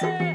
Yay!